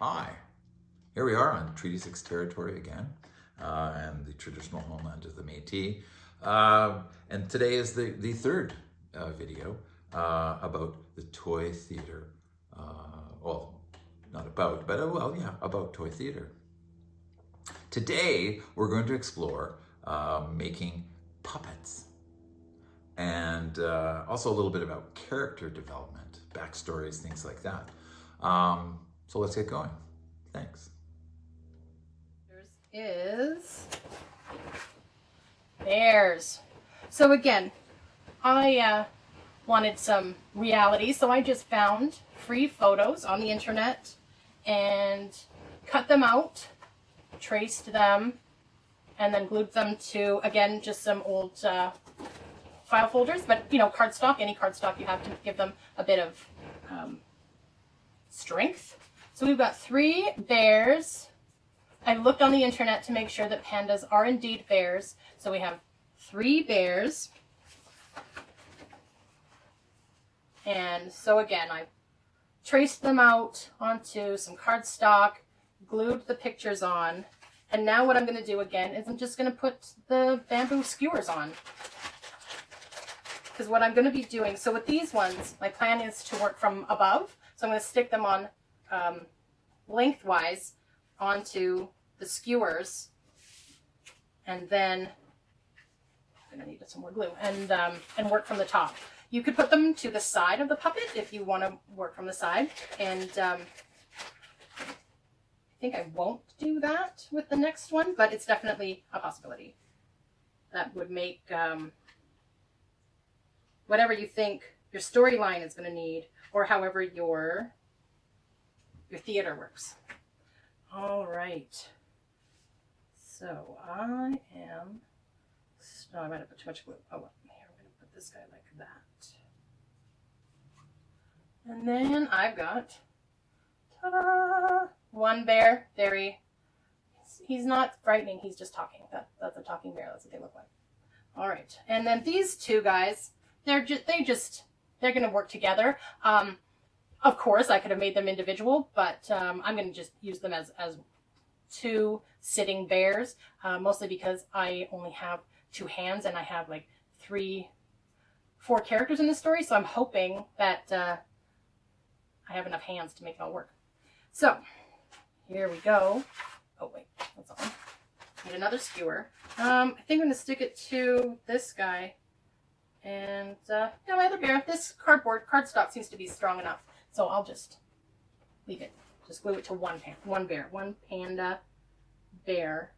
Hi, here we are on Treaty 6 territory again, uh, and the traditional homeland of the Métis. Uh, and today is the, the third uh, video uh, about the toy theater. Uh, well, not about, but uh, well, yeah, about toy theater. Today, we're going to explore making puppets and also a little bit about character development, backstories, things like that. Um, so let's get going. Thanks. There's is bears. So again, I uh, wanted some reality, so I just found free photos on the internet and cut them out, traced them, and then glued them to, again, just some old uh, file folders, but, you know, cardstock, any cardstock you have to give them a bit of um, strength. So we've got three bears. I looked on the internet to make sure that pandas are indeed bears. So we have three bears. And so again, I traced them out onto some cardstock, glued the pictures on, and now what I'm going to do again is I'm just going to put the bamboo skewers on. Because what I'm going to be doing, so with these ones, my plan is to work from above. So I'm going to stick them on um, lengthwise onto the skewers. And then I'm to need some more glue and, um, and work from the top. You could put them to the side of the puppet if you want to work from the side. And um, I think I won't do that with the next one, but it's definitely a possibility. That would make um, whatever you think your storyline is going to need or however your your theater works. All right. So I am, no, I might have put too much glue. Oh, well, here, I'm going to put this guy like that. And then I've got, ta-da, one bear. Very, he's, not frightening. He's just talking. That, that's a talking bear. That's what they look like. All right. And then these two guys, they're just, they just, they're going to work together. Um, of course, I could have made them individual, but um, I'm going to just use them as, as two sitting bears, uh, mostly because I only have two hands and I have like three, four characters in this story. So I'm hoping that uh, I have enough hands to make it all work. So here we go. Oh, wait, that's on. Need another skewer. Um, I think I'm going to stick it to this guy. And uh, yeah, my other bear, this cardboard, cardstock seems to be strong enough. So I'll just leave it. Just glue it to one, pan one bear, one panda bear.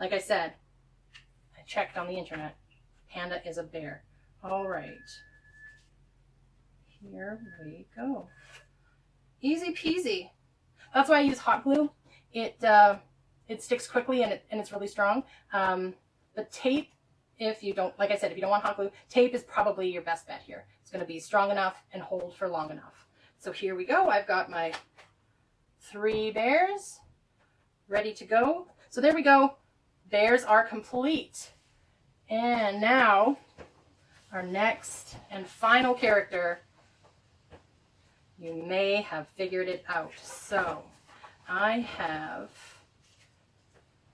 Like I said, I checked on the internet. Panda is a bear. All right. Here we go. Easy peasy. That's why I use hot glue. It uh, it sticks quickly and, it, and it's really strong. Um, the tape, if you don't, like I said, if you don't want hot glue, tape is probably your best bet here. It's going to be strong enough and hold for long enough. So here we go. I've got my three bears ready to go. So there we go. Bears are complete. And now our next and final character, you may have figured it out. So I have,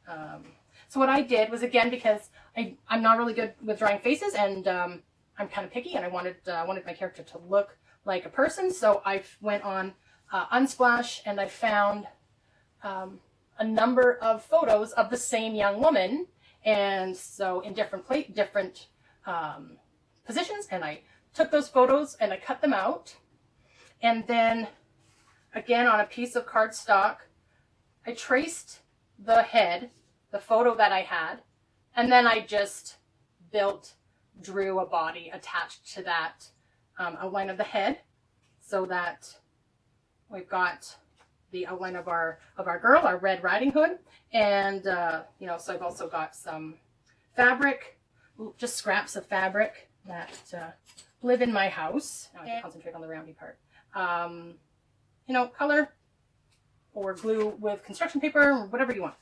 um, so what I did was again, because I, I'm not really good with drawing faces and um, I'm kind of picky and I wanted, uh, wanted my character to look like a person. So I went on uh, Unsplash and I found um, a number of photos of the same young woman. And so in different plate, different um, positions. And I took those photos and I cut them out. And then again on a piece of cardstock, I traced the head, the photo that I had, and then I just built, drew a body attached to that um, outline of the head so that we've got the outline of our of our girl, our Red Riding Hood, and uh, you know, so I've also got some fabric, just scraps of fabric that uh, live in my house. Now I can concentrate on the roundy part. Um, you know, color or glue with construction paper or whatever you want.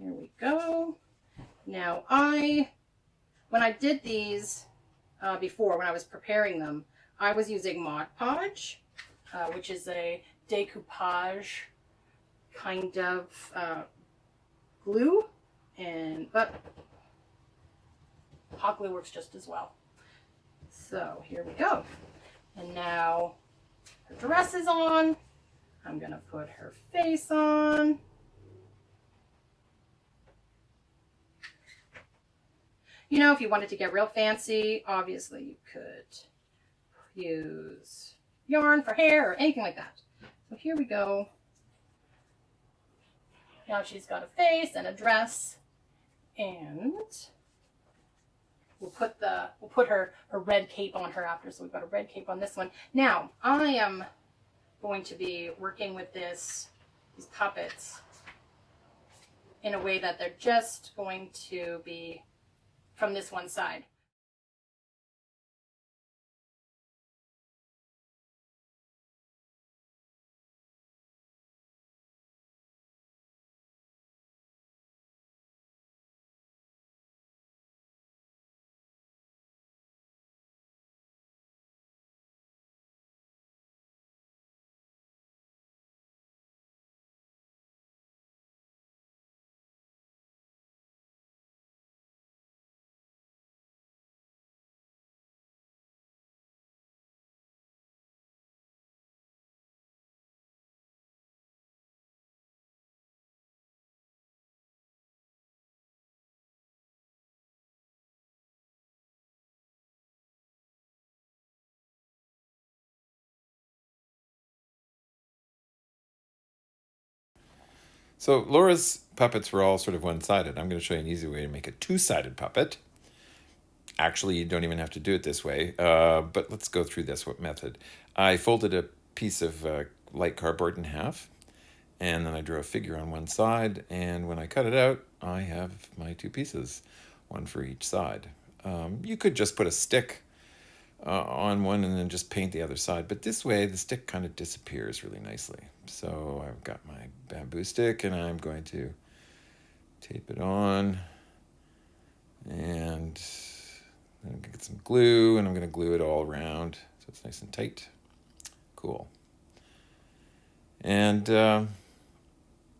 Here we go. Now I when I did these uh, before, when I was preparing them, I was using Mod Podge uh, which is a decoupage kind of uh, glue, and but hot glue works just as well. So here we go. And now her dress is on. I'm gonna put her face on. You know, if you wanted to get real fancy, obviously you could use yarn for hair or anything like that. So here we go. Now she's got a face and a dress and we'll put the we'll put her her red cape on her after so we've got a red cape on this one now i am going to be working with this these puppets in a way that they're just going to be from this one side So Laura's puppets were all sort of one-sided. I'm going to show you an easy way to make a two-sided puppet. Actually, you don't even have to do it this way, uh, but let's go through this what method. I folded a piece of uh, light cardboard in half, and then I drew a figure on one side, and when I cut it out, I have my two pieces, one for each side. Um, you could just put a stick uh, on one and then just paint the other side. But this way, the stick kind of disappears really nicely. So I've got my bamboo stick and I'm going to tape it on and I'm going to get some glue and I'm going to glue it all around so it's nice and tight. Cool. And uh,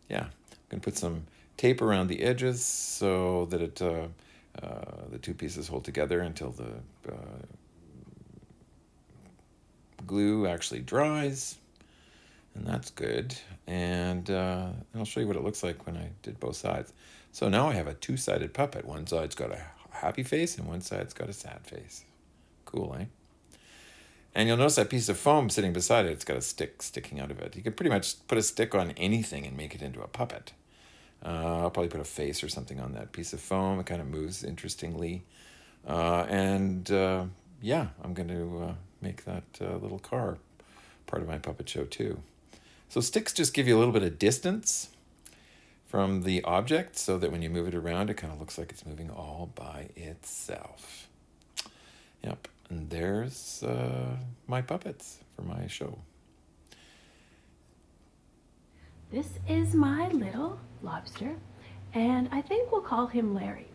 yeah, I'm going to put some tape around the edges so that it uh, uh, the two pieces hold together until the uh, glue actually dries and that's good. And uh, I'll show you what it looks like when I did both sides. So now I have a two-sided puppet. One side's got a happy face and one side's got a sad face. Cool eh? And you'll notice that piece of foam sitting beside it it's got a stick sticking out of it. You could pretty much put a stick on anything and make it into a puppet. Uh, I'll probably put a face or something on that piece of foam. It kind of moves interestingly. Uh, and uh, yeah I'm going to uh, make that uh, little car part of my puppet show too. So sticks just give you a little bit of distance from the object so that when you move it around, it kind of looks like it's moving all by itself. Yep, and there's uh, my puppets for my show. This is my little lobster, and I think we'll call him Larry.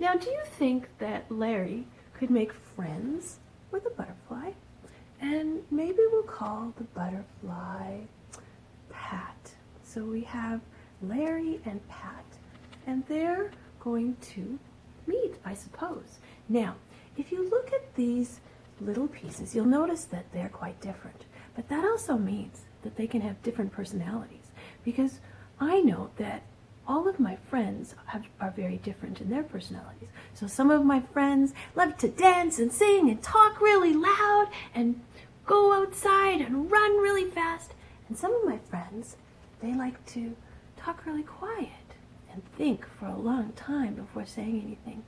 Now, do you think that Larry could make friends with a butterfly? And maybe we'll call the butterfly Pat. So we have Larry and Pat, and they're going to meet, I suppose. Now, if you look at these little pieces, you'll notice that they're quite different. But that also means that they can have different personalities because I know that all of my friends have, are very different in their personalities. So some of my friends love to dance and sing and talk really loud and go outside and run really fast. And some of my friends, they like to talk really quiet and think for a long time before saying anything.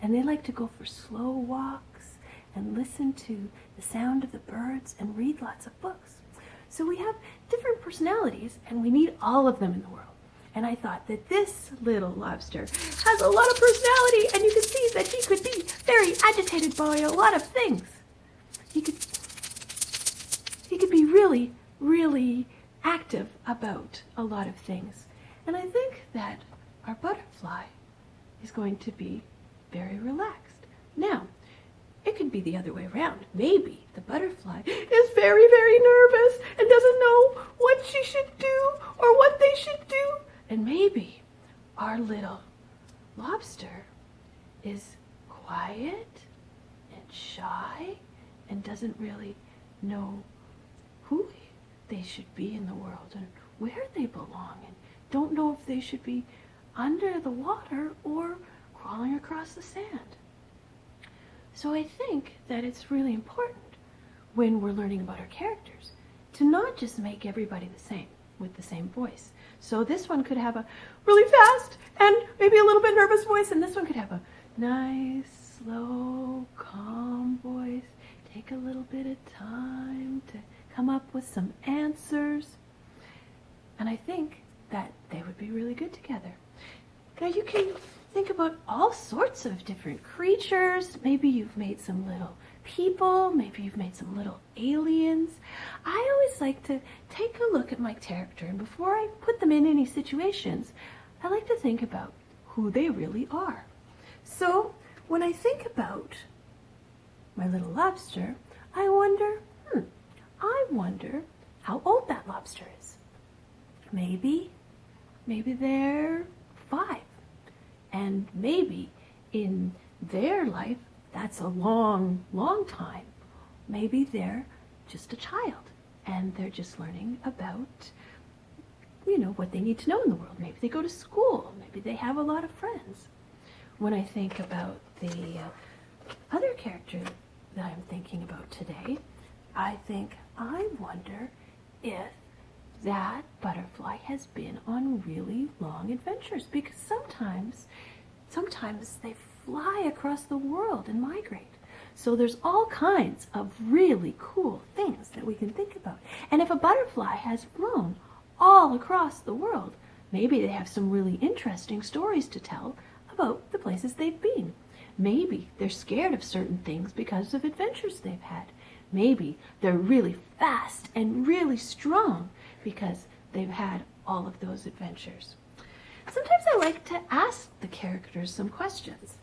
And they like to go for slow walks and listen to the sound of the birds and read lots of books. So we have different personalities and we need all of them in the world. And I thought that this little lobster has a lot of personality and you can see that he could be very agitated by a lot of things. He could, he could be really, really active about a lot of things. And I think that our butterfly is going to be very relaxed. Now, it could be the other way around. Maybe the butterfly is very, very nervous and doesn't know what she should do or what they should do. And maybe our little lobster is quiet and shy and doesn't really know who they should be in the world and where they belong and don't know if they should be under the water or crawling across the sand. So I think that it's really important when we're learning about our characters to not just make everybody the same with the same voice. So this one could have a really fast and maybe a little bit nervous voice, and this one could have a nice, slow, calm voice. Take a little bit of time to come up with some answers. And I think that they would be really good together. Now you can think about all sorts of different creatures. Maybe you've made some little people. Maybe you've made some little aliens. I always like to take a look at my character, and before I put them in any situations, I like to think about who they really are. So when I think about my little lobster, I wonder, hmm, I wonder how old that lobster is. Maybe, maybe they're five. And maybe in their life, that's a long, long time. Maybe they're just a child and they're just learning about, you know, what they need to know in the world. Maybe they go to school. Maybe they have a lot of friends. When I think about the uh, other character that I'm thinking about today, I think, I wonder if that butterfly has been on really long adventures because sometimes sometimes they fly across the world and migrate. So there's all kinds of really cool things that we can think about. And if a butterfly has flown all across the world maybe they have some really interesting stories to tell about the places they've been. Maybe they're scared of certain things because of adventures they've had. Maybe they're really fast and really strong because they've had all of those adventures. Sometimes I like to ask the characters some questions.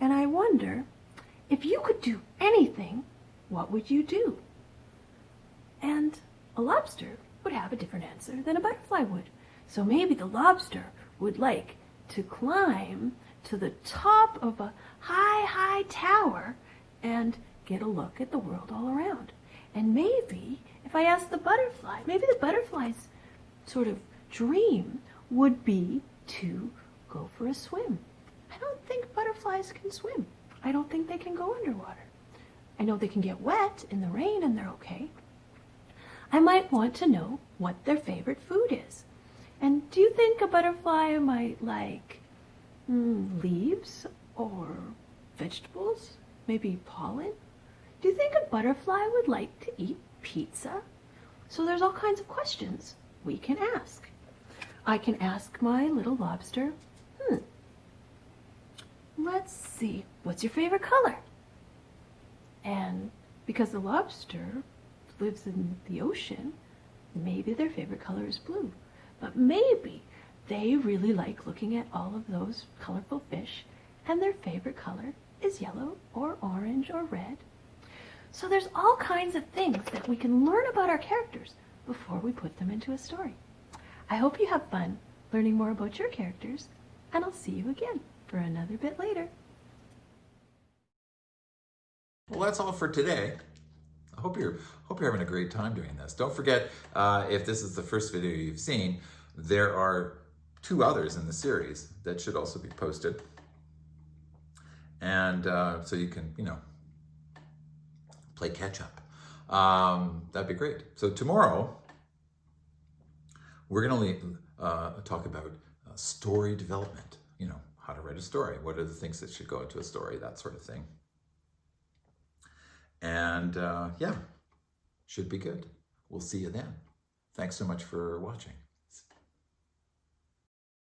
And I wonder, if you could do anything, what would you do? And a lobster would have a different answer than a butterfly would. So maybe the lobster would like to climb to the top of a high, high tower and get a look at the world all around. And maybe if I asked the butterfly, maybe the butterfly's sort of dream would be to go for a swim. I don't think butterflies can swim. I don't think they can go underwater. I know they can get wet in the rain and they're okay. I might want to know what their favorite food is. And do you think a butterfly might like mm, leaves or vegetables? Maybe pollen? Do you think a butterfly would like to eat pizza? So there's all kinds of questions we can ask. I can ask my little lobster, hmm, let's see, what's your favorite color? And because the lobster lives in the ocean, maybe their favorite color is blue. But maybe they really like looking at all of those colorful fish and their favorite color is yellow or orange or red so there's all kinds of things that we can learn about our characters before we put them into a story. I hope you have fun learning more about your characters, and I'll see you again for another bit later. Well, that's all for today. I hope you're hope you're having a great time doing this. Don't forget, uh, if this is the first video you've seen, there are two others in the series that should also be posted, and uh, so you can, you know, play catch up. Um, that'd be great. So tomorrow, we're going to uh, talk about uh, story development. You know, how to write a story. What are the things that should go into a story? That sort of thing. And uh, yeah, should be good. We'll see you then. Thanks so much for watching.